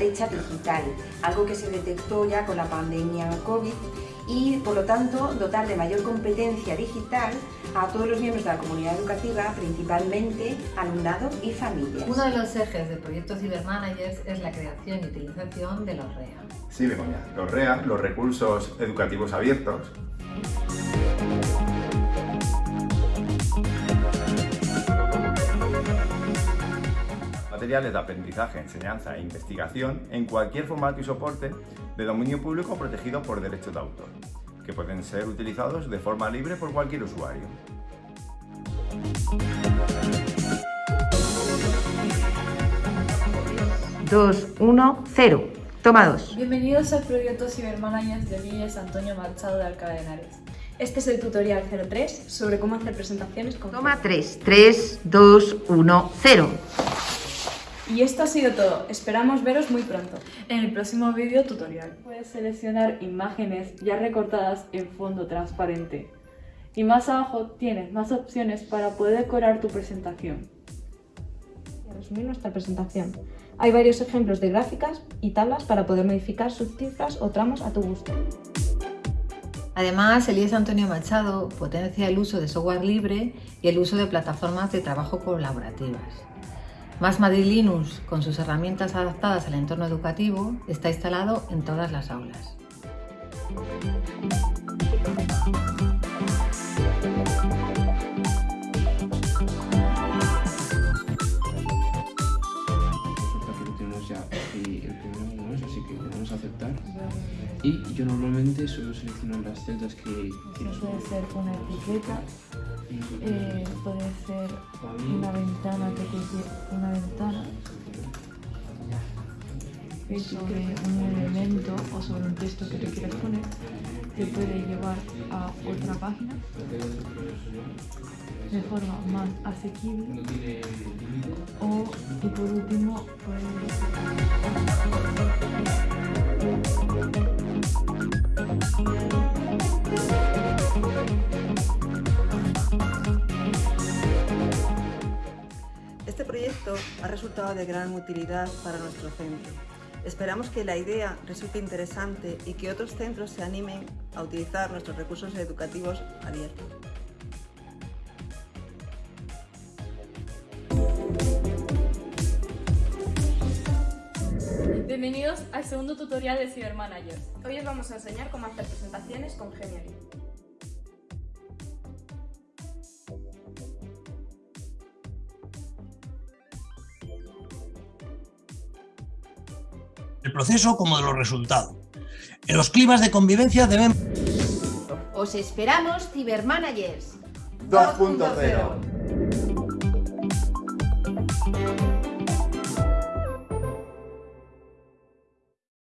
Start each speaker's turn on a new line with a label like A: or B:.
A: Brecha digital, algo que se detectó ya con la pandemia COVID y, por lo tanto, dotar de mayor competencia digital a todos los miembros de la comunidad educativa, principalmente alumnado y familias.
B: Uno de los ejes del proyecto Cybermanagers es la creación y utilización de los REA.
C: Sí, Begoña. Los REA, los recursos educativos abiertos, materiales de aprendizaje, enseñanza e investigación en cualquier formato y soporte de dominio público protegido por derechos de autor, que pueden ser utilizados de forma libre por cualquier usuario.
A: Dos, uno, cero. Toma dos.
D: Bienvenidos al proyecto Cybermanagers de Villes Antonio Machado de Alcalá de Henares. Este es el tutorial 03 sobre cómo hacer presentaciones con
A: Toma tres. Tres, dos, uno, cero.
D: Y esto ha sido todo. Esperamos veros muy pronto en el próximo vídeo tutorial. Puedes seleccionar imágenes ya recortadas en fondo transparente. Y más abajo tienes más opciones para poder decorar tu presentación.
E: Para resumir nuestra presentación, hay varios ejemplos de gráficas y tablas para poder modificar subcifras o tramos a tu gusto.
B: Además, el IES Antonio Machado potencia el uso de software libre y el uso de plataformas de trabajo colaborativas. Más Madrid Linux, con sus herramientas adaptadas al entorno educativo, está instalado en todas las aulas.
F: Que que aceptar. Y yo normalmente suelo seleccionar las celdas que quiero
D: Puede ser una etiqueta, eh, puede ser una ventana que te una ventana. Sobre un elemento o sobre un texto que te quieras poner te puede llevar a otra página. De forma más asequible. O y por último
G: proyecto ha resultado de gran utilidad para nuestro centro. Esperamos que la idea resulte interesante y que otros centros se animen a utilizar nuestros recursos educativos abiertos.
D: Bienvenidos al segundo tutorial de Cybermanagers.
H: Hoy os vamos a enseñar cómo hacer presentaciones con Genially.
I: El proceso como de los resultados. En los climas de convivencia deben
A: Os esperamos, Cibermanagers.
C: 2.0